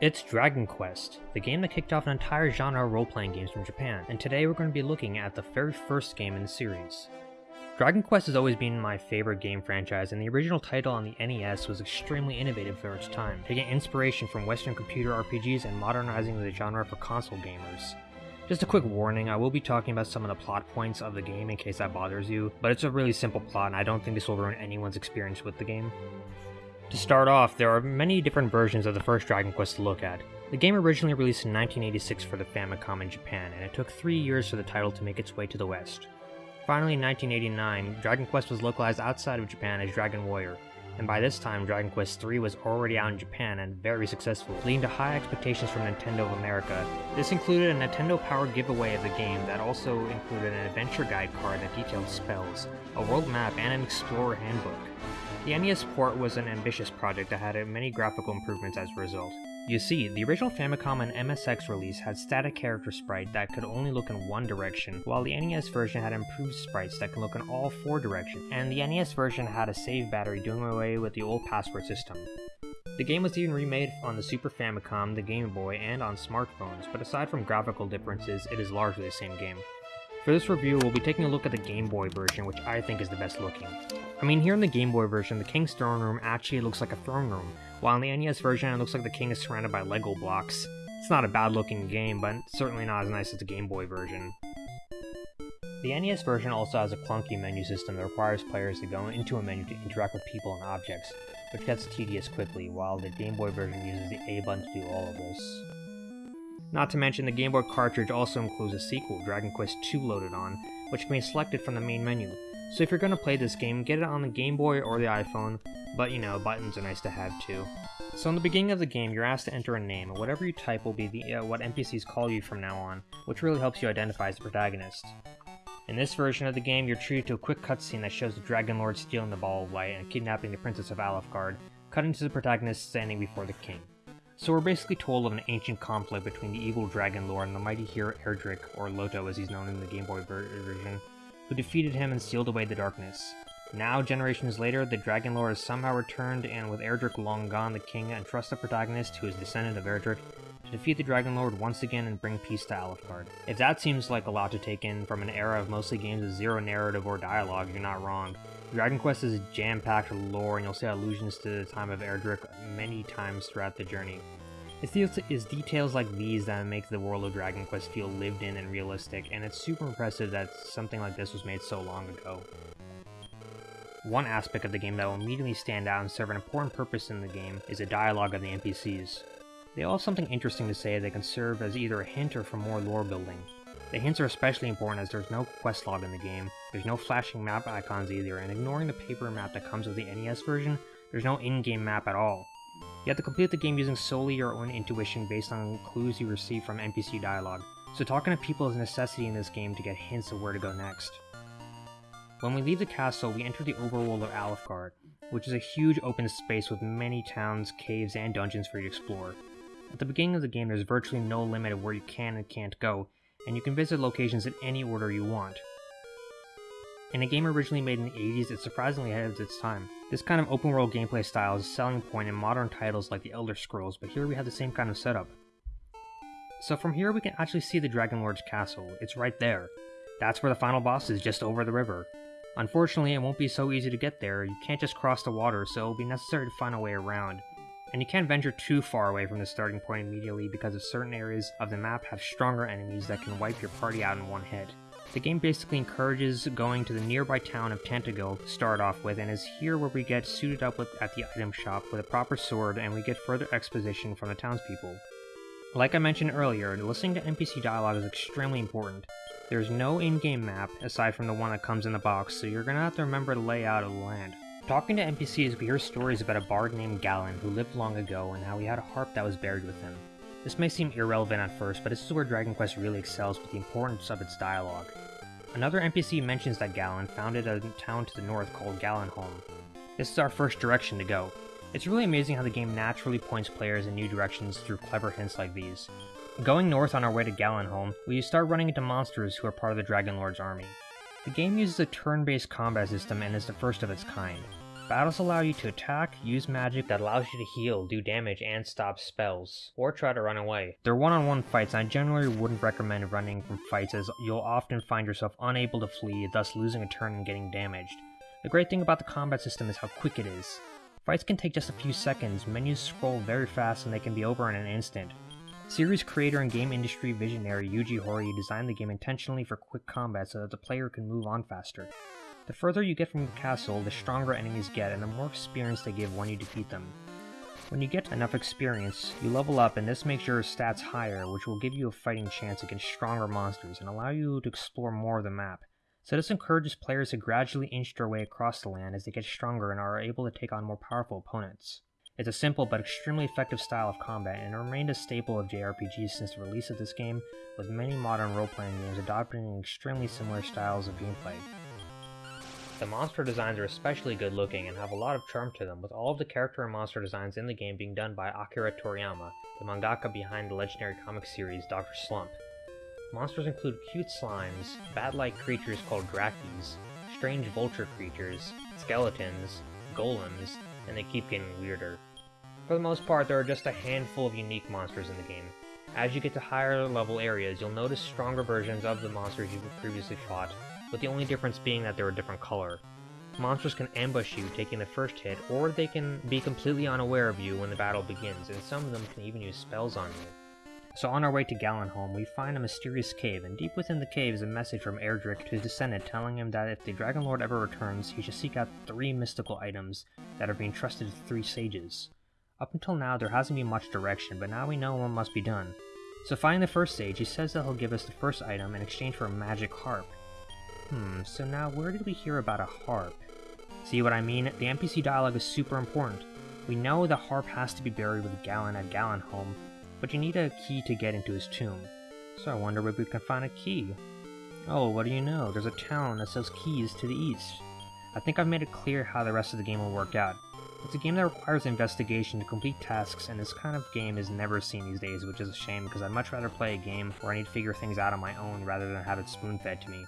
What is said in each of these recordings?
It's Dragon Quest, the game that kicked off an entire genre of role-playing games from Japan, and today we're going to be looking at the very first game in the series. Dragon Quest has always been my favorite game franchise, and the original title on the NES was extremely innovative for its time, taking inspiration from Western computer RPGs and modernizing the genre for console gamers. Just a quick warning, I will be talking about some of the plot points of the game in case that bothers you, but it's a really simple plot and I don't think this will ruin anyone's experience with the game. To start off, there are many different versions of the first Dragon Quest to look at. The game originally released in 1986 for the Famicom in Japan, and it took three years for the title to make its way to the West. Finally, in 1989, Dragon Quest was localized outside of Japan as Dragon Warrior, and by this time Dragon Quest III was already out in Japan and very successful, leading to high expectations from Nintendo of America. This included a Nintendo-powered giveaway of the game that also included an adventure guide card that detailed spells, a world map, and an explorer handbook. The NES port was an ambitious project that had many graphical improvements as a result. You see, the original Famicom and MSX release had static character sprite that could only look in one direction, while the NES version had improved sprites that can look in all four directions, and the NES version had a save battery doing away with the old password system. The game was even remade on the Super Famicom, the Game Boy, and on smartphones, but aside from graphical differences, it is largely the same game. For this review, we'll be taking a look at the Game Boy version, which I think is the best looking. I mean, here in the Game Boy version, the King's Throne Room actually looks like a throne room, while in the NES version, it looks like the king is surrounded by Lego blocks. It's not a bad looking game, but certainly not as nice as the Game Boy version. The NES version also has a clunky menu system that requires players to go into a menu to interact with people and objects, which gets tedious quickly, while the Game Boy version uses the A button to do all of this. Not to mention, the Game Boy cartridge also includes a sequel, Dragon Quest II loaded on, which can be selected from the main menu, so if you're going to play this game, get it on the Game Boy or the iPhone, but you know, buttons are nice to have too. So in the beginning of the game, you're asked to enter a name, and whatever you type will be the, uh, what NPCs call you from now on, which really helps you identify as the protagonist. In this version of the game, you're treated to a quick cutscene that shows the Dragon Lord stealing the Ball of Light and kidnapping the Princess of Alefgard, cutting to the protagonist standing before the king. So we're basically told of an ancient conflict between the evil Dragon Lord and the mighty hero Erdrick, or Loto as he's known in the Game Boy version, who defeated him and sealed away the darkness. Now, generations later, the Dragon Lord has somehow returned, and with Erdrick long gone, the king entrusts the protagonist, who is descendant of Erdrick, to defeat the Dragon Lord once again and bring peace to Alefgard. If that seems like a lot to take in from an era of mostly games with zero narrative or dialogue, you're not wrong. Dragon Quest is jam-packed lore, and you'll see allusions to the time of Erdrick many times throughout the journey. It's, details like these that make the world of Dragon Quest feel lived in and realistic, and it's super impressive that something like this was made so long ago. One aspect of the game that will immediately stand out and serve an important purpose in the game is the dialogue of the NPCs. They all have something interesting to say that can serve as either a hint or for more lore building. The hints are especially important as there's no quest log in the game, there's no flashing map icons either, and ignoring the paper map that comes with the NES version, there's no in-game map at all. You have to complete the game using solely your own intuition based on clues you receive from NPC dialogue, so talking to people is a necessity in this game to get hints of where to go next. When we leave the castle, we enter the overworld of Alefgard, which is a huge open space with many towns, caves, and dungeons for you to explore. At the beginning of the game, there's virtually no limit of where you can and can't go, and you can visit locations in any order you want. In a game originally made in the 80s, it's surprisingly ahead of its time. This kind of open world gameplay style is a selling point in modern titles like The Elder Scrolls, but here we have the same kind of setup. So from here we can actually see the Dragon Lord's castle, it's right there. That's where the final boss is, just over the river. Unfortunately, it won't be so easy to get there, you can't just cross the water, so it'll be necessary to find a way around. And you can't venture too far away from the starting point immediately because of certain areas of the map have stronger enemies that can wipe your party out in one hit. The game basically encourages going to the nearby town of Tantegel to start off with, and is here where we get suited up with, at the item shop with a proper sword and we get further exposition from the townspeople. Like I mentioned earlier, listening to NPC dialogue is extremely important. There's no in-game map, aside from the one that comes in the box, so you're gonna have to remember the layout of the land. Talking to NPCs, we hear stories about a bard named Galen who lived long ago and how he had a harp that was buried with him. This may seem irrelevant at first, but this is where Dragon Quest really excels with the importance of its dialogue. Another NPC mentions that Galen founded a town to the north called Galenholm. This is our first direction to go. It's really amazing how the game naturally points players in new directions through clever hints like these. Going north on our way to Galenholm, we start running into monsters who are part of the Dragon Lord's army. The game uses a turn-based combat system and is the first of its kind. Battles allow you to attack, use magic that allows you to heal, do damage, and stop spells, or try to run away. They're one-on-one -on -one fights and I generally wouldn't recommend running from fights as you'll often find yourself unable to flee, thus losing a turn and getting damaged. The great thing about the combat system is how quick it is. Fights can take just a few seconds, menus scroll very fast and they can be over in an instant. Series creator and game industry visionary Yuji Horii designed the game intentionally for quick combat so that the player can move on faster. The further you get from the castle, the stronger enemies get and the more experience they give when you defeat them. When you get enough experience, you level up and this makes your stats higher, which will give you a fighting chance against stronger monsters and allow you to explore more of the map. So this encourages players to gradually inch their way across the land as they get stronger and are able to take on more powerful opponents. It's a simple but extremely effective style of combat and remained a staple of JRPGs since the release of this game, with many modern role-playing games adopting extremely similar styles of gameplay. The monster designs are especially good looking and have a lot of charm to them, with all of the character and monster designs in the game being done by Akira Toriyama, the mangaka behind the legendary comic series Dr. Slump. Monsters include cute slimes, bat-like creatures called Drakees, strange vulture creatures, skeletons, golems, and they keep getting weirder. For the most part, there are just a handful of unique monsters in the game. As you get to higher level areas, you'll notice stronger versions of the monsters you've previously fought, with the only difference being that they're a different color. Monsters can ambush you, taking the first hit, or they can be completely unaware of you when the battle begins, and some of them can even use spells on you. So on our way to Galenholm, we find a mysterious cave, and deep within the cave is a message from Erdrick to his descendant telling him that if the Dragon Lord ever returns, he should seek out three mystical items that are being trusted to three sages. Up until now, there hasn't been much direction, but now we know what must be done. So finding the first sage, he says that he'll give us the first item in exchange for a magic harp. Hmm, so now where did we hear about a harp? See what I mean? The NPC dialogue is super important. We know the harp has to be buried with Galen at Galenholm, but you need a key to get into his tomb. So I wonder where we can find a key. Oh, what do you know? There's a town that sells keys to the east. I think I've made it clear how the rest of the game will work out. It's a game that requires investigation to complete tasks, and this kind of game is never seen these days, which is a shame because I'd much rather play a game where I need to figure things out on my own rather than have it spoon-fed to me.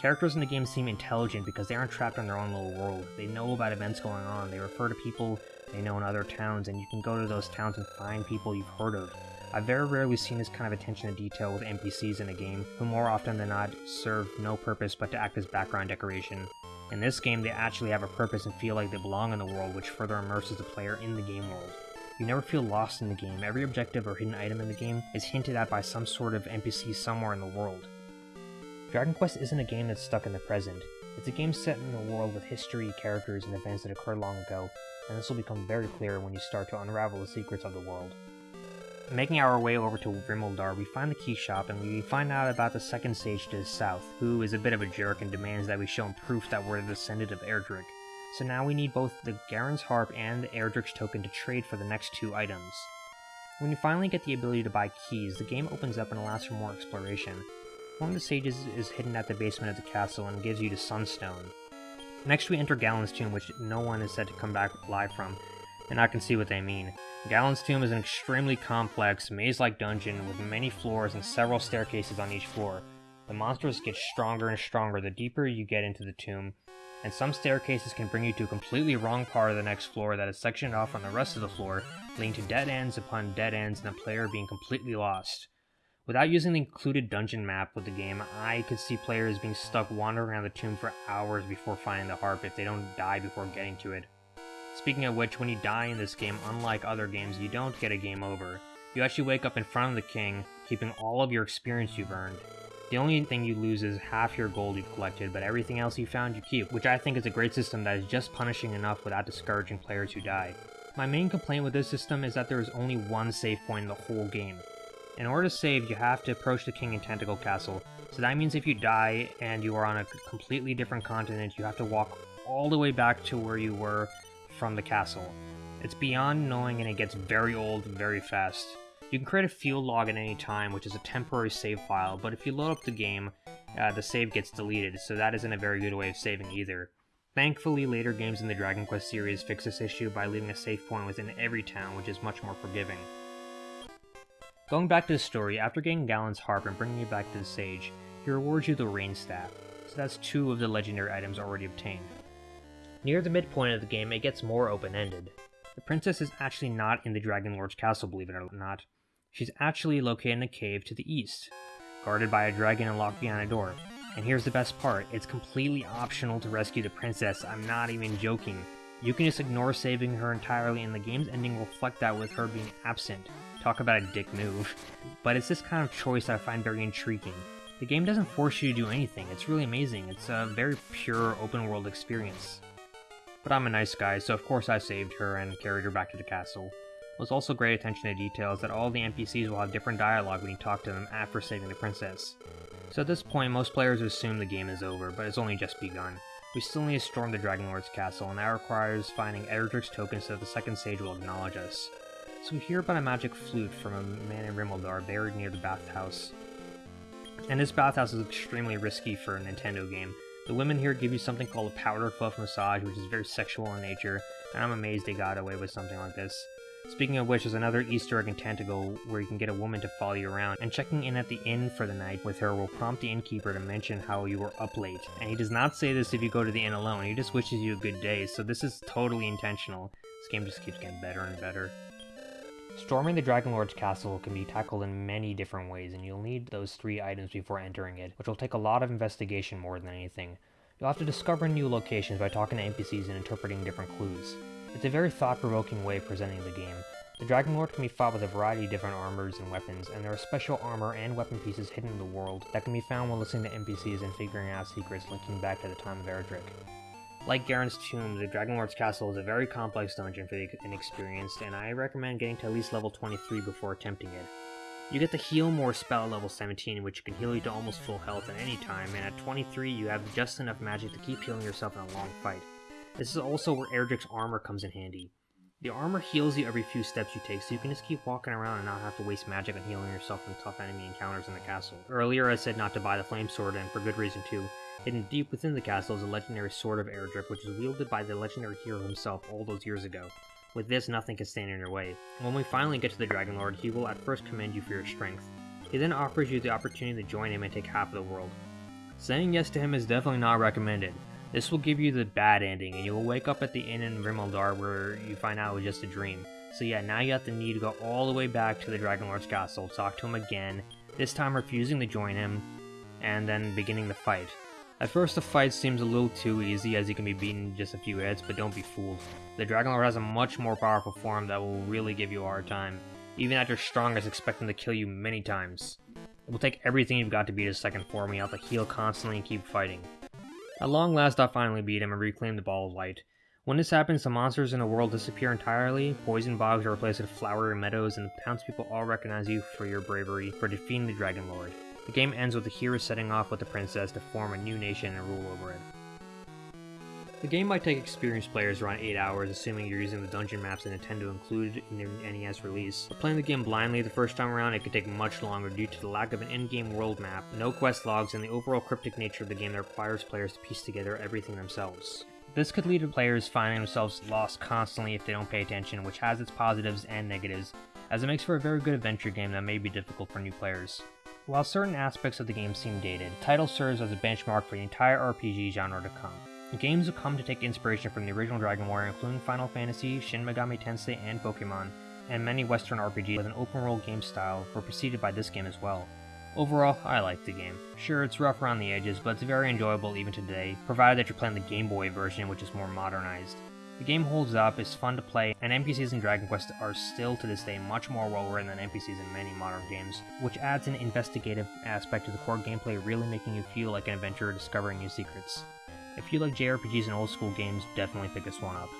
Characters in the game seem intelligent because they aren't trapped in their own little world. They know about events going on, they refer to people they know in other towns, and you can go to those towns and find people you've heard of. I've very rarely seen this kind of attention to detail with NPCs in a game, who more often than not serve no purpose but to act as background decoration. In this game, they actually have a purpose and feel like they belong in the world, which further immerses the player in the game world. You never feel lost in the game, every objective or hidden item in the game is hinted at by some sort of NPC somewhere in the world. Dragon Quest isn't a game that's stuck in the present. It's a game set in a world with history, characters, and events that occurred long ago, and this will become very clear when you start to unravel the secrets of the world. Making our way over to Rimuldar, we find the key shop and we find out about the second sage to the south, who is a bit of a jerk and demands that we show him proof that we're the descendant of Erdrick. So now we need both the Garin's Harp and the Erdrick's token to trade for the next two items. When you finally get the ability to buy keys, the game opens up and allows for more exploration. One of the sages is hidden at the basement of the castle and gives you the Sunstone. Next we enter Galen's tomb, which no one is said to come back alive from, and I can see what they mean. Galen's Tomb is an extremely complex, maze-like dungeon with many floors and several staircases on each floor. The monsters get stronger and stronger the deeper you get into the tomb, and some staircases can bring you to a completely wrong part of the next floor that is sectioned off from the rest of the floor, leading to dead ends upon dead ends and the player being completely lost. Without using the included dungeon map with the game, I could see players being stuck wandering around the tomb for hours before finding the harp if they don't die before getting to it. Speaking of which, when you die in this game, unlike other games, you don't get a game over. You actually wake up in front of the king, keeping all of your experience you've earned. The only thing you lose is half your gold you've collected, but everything else you found you keep, which I think is a great system that is just punishing enough without discouraging players who die. My main complaint with this system is that there is only one save point in the whole game. In order to save, you have to approach the king in Tantegel Castle, so that means if you die and you are on a completely different continent, you have to walk all the way back to where you were from the castle. It's beyond knowing and it gets very old very fast. You can create a field log at any time, which is a temporary save file, but if you load up the game, uh, the save gets deleted, so that isn't a very good way of saving either. Thankfully, later games in the Dragon Quest series fix this issue by leaving a save point within every town, which is much more forgiving. Going back to the story, after getting Galen's harp and bringing it back to the sage, he rewards you the Rain Staff, so that's two of the legendary items already obtained. Near the midpoint of the game, it gets more open-ended. The princess is actually not in the Dragon Lord's castle, believe it or not. She's actually located in a cave to the east, guarded by a dragon and locked behind a door. And here's the best part, it's completely optional to rescue the princess, I'm not even joking. You can just ignore saving her entirely and the game's ending will reflect that with her being absent. Talk about a dick move. But it's this kind of choice I find very intriguing. The game doesn't force you to do anything, it's really amazing, it's a very pure open world experience. But I'm a nice guy, so of course I saved her and carried her back to the castle. It was also great attention to detail is that all the NPCs will have different dialogue when you talk to them after saving the princess. So at this point, most players assume the game is over, but it's only just begun. We still need to storm the Dragon Lord's castle, and that requires finding Erdrick's token so that the second sage will acknowledge us. So we hear about a magic flute from a man in Rimuldar buried near the bathhouse. And this bathhouse is extremely risky for a Nintendo game. The women here give you something called a powder puff massage, which is very sexual in nature, and I'm amazed they got away with something like this. Speaking of which, there's another Easter egg in Tantegel where you can get a woman to follow you around, and checking in at the inn for the night with her will prompt the innkeeper to mention how you were up late. And he does not say this if you go to the inn alone, he just wishes you a good day, so this is totally intentional. This game just keeps getting better and better. Storming the Dragon Lord's castle can be tackled in many different ways, and you'll need those three items before entering it, which will take a lot of investigation more than anything. You'll have to discover new locations by talking to NPCs and interpreting different clues. It's a very thought-provoking way of presenting the game. The Dragon Lord can be fought with a variety of different armors and weapons, and there are special armor and weapon pieces hidden in the world that can be found while listening to NPCs and figuring out secrets linking back to the time of Erdrick. Like Garin's Tomb, the Dragon Lord's Castle is a very complex dungeon for the inexperienced, and I recommend getting to at least level 23 before attempting it. You get the Heal More spell at level 17, which can heal you to almost full health at any time, and at 23 you have just enough magic to keep healing yourself in a long fight. This is also where Erdrick's armor comes in handy. The armor heals you every few steps you take, so you can just keep walking around and not have to waste magic on healing yourself from tough enemy encounters in the castle. Earlier I said not to buy the flame sword, and for good reason too. Hidden deep within the castle is a legendary sword of Erdrick, which is wielded by the legendary hero himself all those years ago. With this, nothing can stand in your way. When we finally get to the Dragon Lord, he will at first commend you for your strength. He then offers you the opportunity to join him and take half of the world. Saying yes to him is definitely not recommended. This will give you the bad ending, and you will wake up at the inn in Rimuldar where you find out it was just a dream. So yeah, now you have to need to go all the way back to the Dragon Lord's castle, talk to him again, this time refusing to join him, and then beginning the fight. At first the fight seems a little too easy as you can be beaten in just a few hits, but don't be fooled. The Dragon Lord has a much more powerful form that will really give you a hard time, even at your strongest expecting to kill you many times. It will take everything you've got to beat his second form, you have to heal constantly and keep fighting. At long last I finally beat him and reclaimed the Ball of Light. When this happens, the monsters in the world disappear entirely, poison bogs are replaced with flowery meadows, and the townspeople all recognize you for your bravery for defeating the Dragon Lord. The game ends with the hero setting off with the princess to form a new nation and rule over it. The game might take experienced players around 8 hours, assuming you're using the dungeon maps that Nintendo included in their NES release. But playing the game blindly the first time around, it could take much longer due to the lack of an in-game world map, no quest logs, and the overall cryptic nature of the game that requires players to piece together everything themselves. This could lead to players finding themselves lost constantly if they don't pay attention, which has its positives and negatives, as it makes for a very good adventure game that may be difficult for new players. While certain aspects of the game seem dated, title serves as a benchmark for the entire RPG genre to come. Games have come to take inspiration from the original Dragon Warrior, including Final Fantasy, Shin Megami Tensei, and Pokemon, and many Western RPGs with an open world game style were preceded by this game as well. Overall, I like the game. Sure, it's rough around the edges, but it's very enjoyable even today, provided that you're playing the Game Boy version, which is more modernized. The game holds up, is fun to play, and NPCs in Dragon Quest are still to this day much more well written than NPCs in many modern games, which adds an investigative aspect to the core gameplay, really making you feel like an adventurer discovering new secrets. If you like JRPGs and old school games, definitely pick this one up.